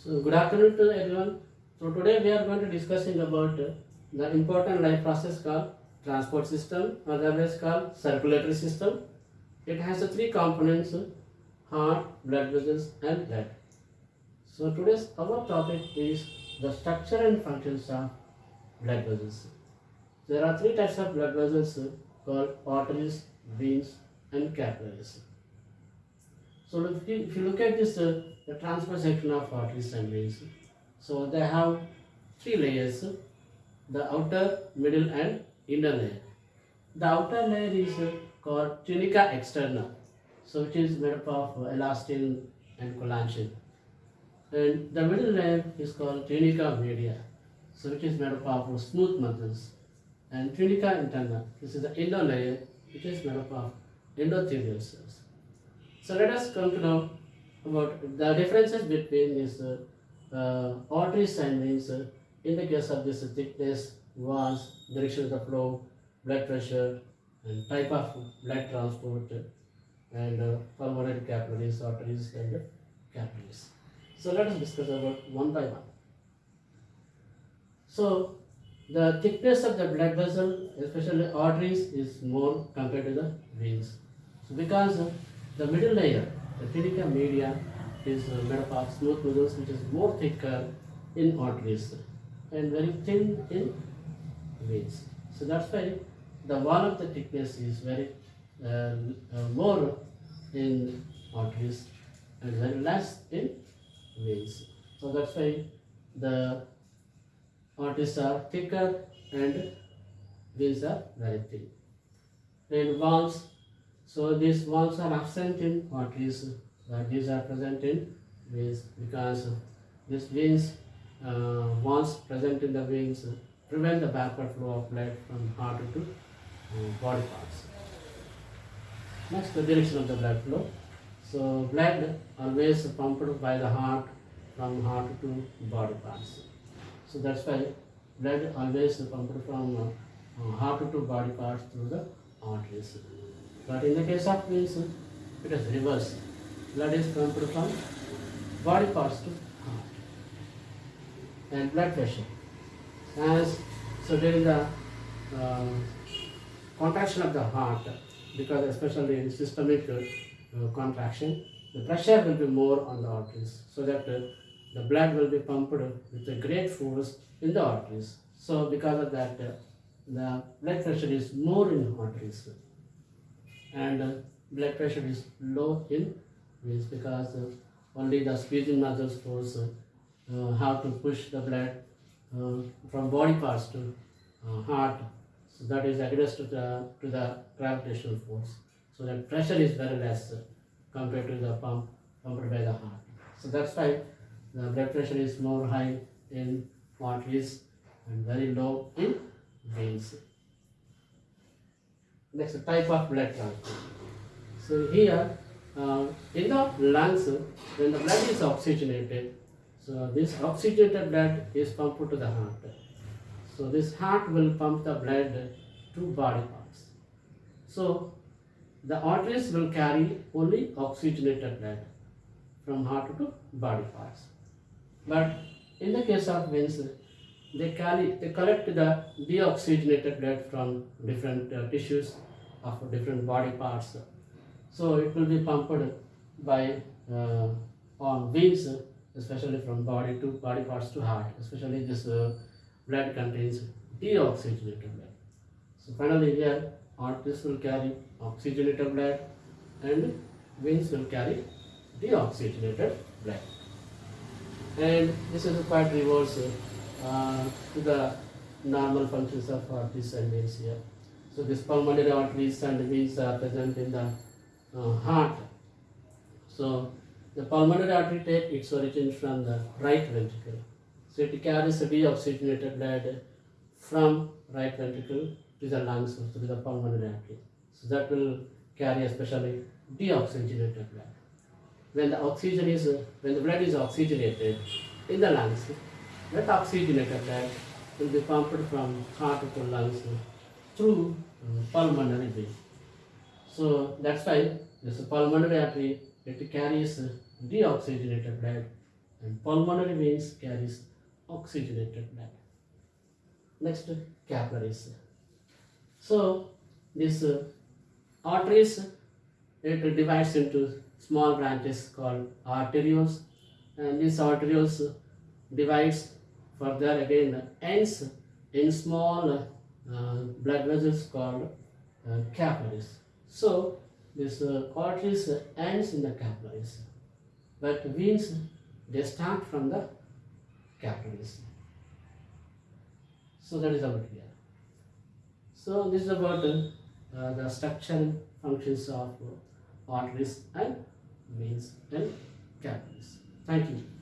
So good afternoon to everyone. So today we are going to discussing about the important life process called transport system, otherwise called circulatory system. It has three components: heart, blood vessels, and blood. So today's our topic is the structure and functions of blood vessels. There are three types of blood vessels called arteries, veins, and capillaries. So if you, if you look at this, uh, the transverse section of and veins, so they have three layers, the outer, middle and inner layer. The outer layer is uh, called tunica externa, so which is made up of elastin and collagen. And the middle layer is called tunica media, so which is made up of smooth muscles. And tunica interna, this is the inner layer, which is made up of endothelial cells. So let us come to know about the differences between these uh, uh, arteries and veins. Uh, in the case of this thickness, walls, direction of the flow, blood pressure, and type of blood transport, and uh, pulmonary capillaries, arteries, and capillaries. So let us discuss about one by one. So the thickness of the blood vessel, especially arteries, is more compared to the veins. So because the middle layer, the tunica media, is uh, made up of smooth muscles which is more thicker in arteries and very thin in veins. So that's why the wall of the thickness is very uh, uh, more in arteries and very less in veins. So that's why the arteries are thicker and veins are very thin. And valves so these valves are absent in arteries, these are present in veins because these veins, uh, valves present in the veins prevent the backward flow of blood from heart to uh, body parts. Next, the direction of the blood flow. So blood always pumped by the heart from heart to body parts. So that's why blood always pumped from uh, heart to body parts through the arteries. But in the case of veins, it is reverse. Blood is pumped from body parts to heart. And blood pressure. As so during the uh, contraction of the heart, because especially in systemic uh, contraction, the pressure will be more on the arteries, so that uh, the blood will be pumped with a great force in the arteries. So because of that, uh, the blood pressure is more in arteries and uh, blood pressure is low in veins because uh, only the squeezing muscles force uh, uh, how to push the blood uh, from body parts to uh, heart. So that is against to the, to the gravitational force. So that pressure is very less compared to the pump pumped by the heart. So that's why the blood pressure is more high in arteries and very low in veins. Next type of blood transport. So here uh, in the lungs, when the blood is oxygenated, so this oxygenated blood is pumped to the heart. So this heart will pump the blood to body parts. So the arteries will carry only oxygenated blood from heart to body parts. But in the case of veins, they carry they collect the deoxygenated blood from different uh, tissues of different body parts. So it will be pumped by uh, on veins, especially from body to body parts to heart. Especially this uh, blood contains deoxygenated blood. So finally here arteries will carry oxygenated blood and veins will carry deoxygenated blood. And this is quite reverse uh, to the normal functions of arteries and veins here. So these pulmonary arteries and veins are present in the uh, heart. So the pulmonary artery takes its origin from the right ventricle. So it carries the deoxygenated blood from right ventricle to the lungs, to the pulmonary artery. So that will carry especially deoxygenated blood. When the oxygen is, when the blood is oxygenated in the lungs, that oxygenated blood will be pumped from heart to lungs through uh, pulmonary vein. So that's why this pulmonary artery it carries deoxygenated blood and pulmonary veins carries oxygenated blood. Next, capillaries. So, this uh, arteries, it divides into small branches called arterioles and these arterioles divides further again ends in small uh, blood vessels called uh, capillaries. So, this uh, arteries ends in the capillaries but veins they start from the capillaries. So that is about here. So this is about uh, the structural functions of uh, arteries and veins and capillaries. Thank you.